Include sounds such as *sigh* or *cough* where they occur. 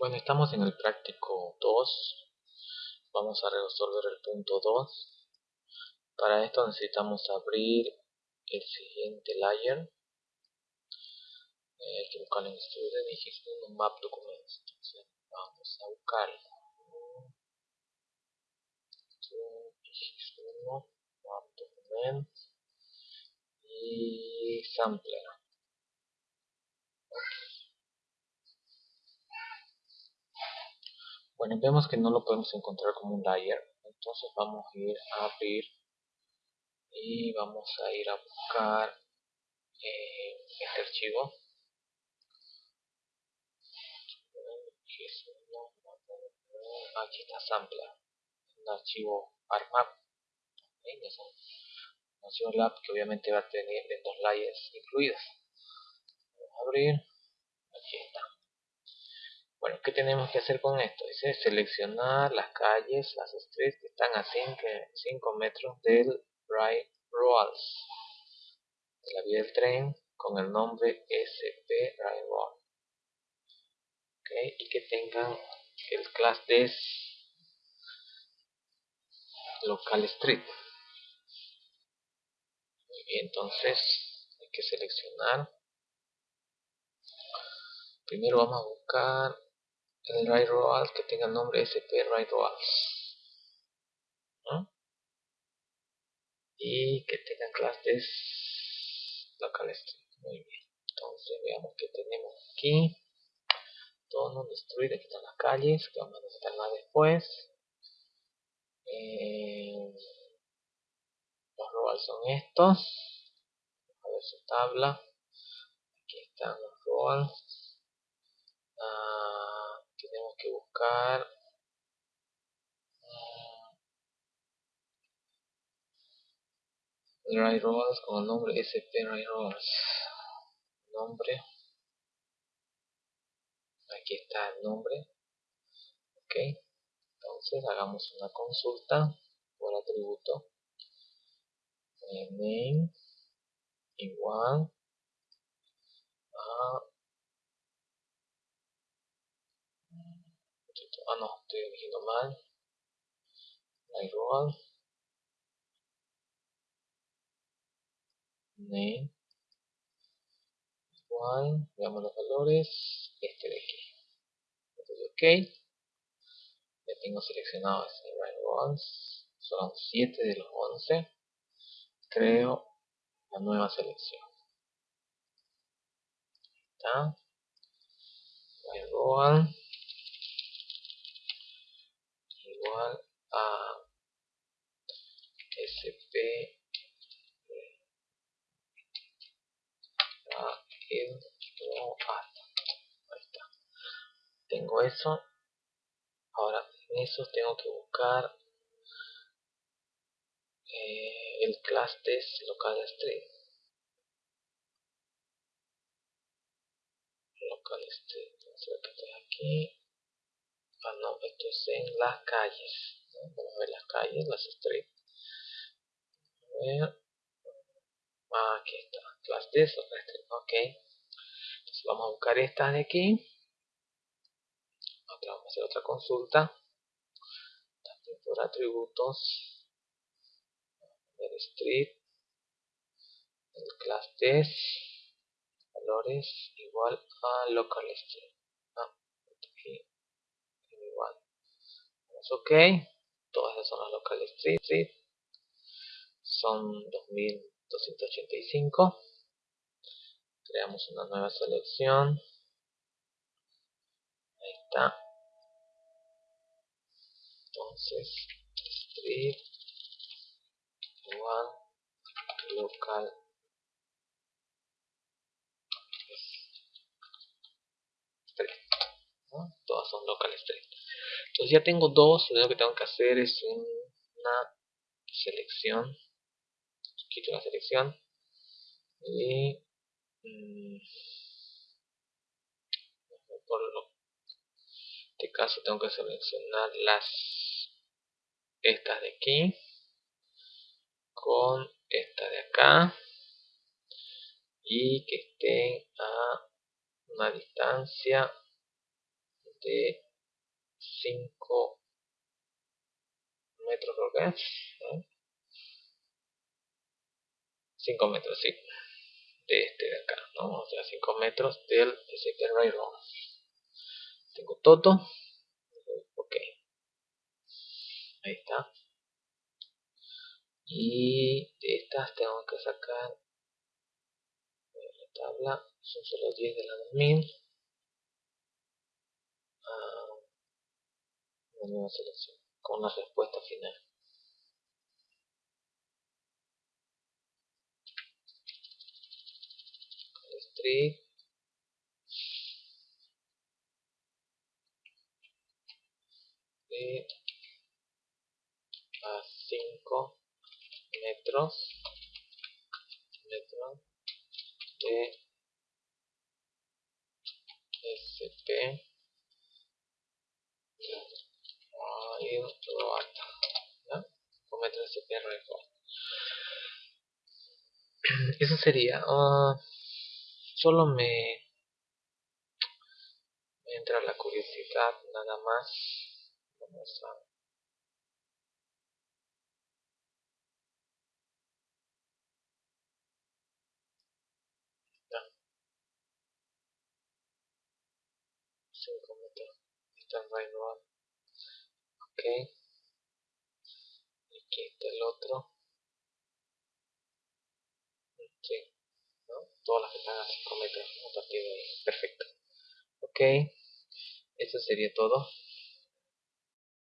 Bueno, estamos en el práctico 2. Vamos a resolver el punto 2. Para esto necesitamos abrir el siguiente layer. Eh, hay que buscar en Student un Map Documents. Entonces vamos a buscar Map Documents y Sampler. Bueno, vemos que no lo podemos encontrar como un layer. Entonces vamos a ir a abrir y vamos a ir a buscar eh, este archivo. Aquí está sampler, un archivo ARMAP. Un archivo lab que obviamente va a tener dos layers incluidos. Vamos a abrir. Aquí está. Bueno, ¿qué tenemos que hacer con esto? Dice seleccionar las calles, las streets que están a 5 metros del Right Roads, de la vía del tren, con el nombre SP Right Road. Okay, y que tengan el class des local street. Muy bien, entonces hay que seleccionar. Primero vamos a buscar el road que tenga el nombre sp right roads y que tenga clases local street muy bien. Entonces veamos que tenemos aquí. Todo no destruido aquí están las calles que vamos a necesitar más después. Eh, los roads son estos. A ver su tabla. Aquí están los roads ah, tenemos que buscar. Dry Rolls con el nombre SP Dry Rolls nombre. Aquí está el nombre. Ok. Entonces hagamos una consulta por atributo. Name igual a ah no, estoy eligiendo mal. Igual name. Igual veamos los valores. Este de aquí. Entonces ok. Ya tengo seleccionado este right son 7 de los 11 creo la nueva selección. Está. Right a sp ahí está. Tengo eso. Ahora en eso tengo que buscar eh, el class test local string local string aquí ah no esto es en las calles vamos a ver las calles las streets a ver. Ah, aquí está. Class this ok. Entonces vamos a buscar estas de aquí. Otra, vamos a hacer otra consulta. También por atributos. Ver street el class test valores igual a local street ok todas esas son las local street, son 2285 creamos una nueva selección. Ahí está. Entonces street igual local. Street todas son local street entonces ya tengo dos, lo único que tengo que hacer es una selección. Quito la selección. Y mm, por este caso tengo que seleccionar las estas de aquí con esta de acá y que estén a una distancia de 5 metros creo que es 5 metros sí de este de acá ¿no? o sea 5 metros del SCP Railroad tengo todo ok. Ahí está. Y de estas tengo que sacar la tabla. Son solo 10 de la 2000 ah, una nueva selección con la respuesta final. Street a 5 metros. Metros de SP SP Railroad *clears throat* eso sería uh, solo me, entra la curiosidad nada más. Vamos a 5 metros. Está ok. Aquí está el otro. Sí ¿no? todas las a 5 metros a partir de ahí. Perfecto. Ok. Eso sería todo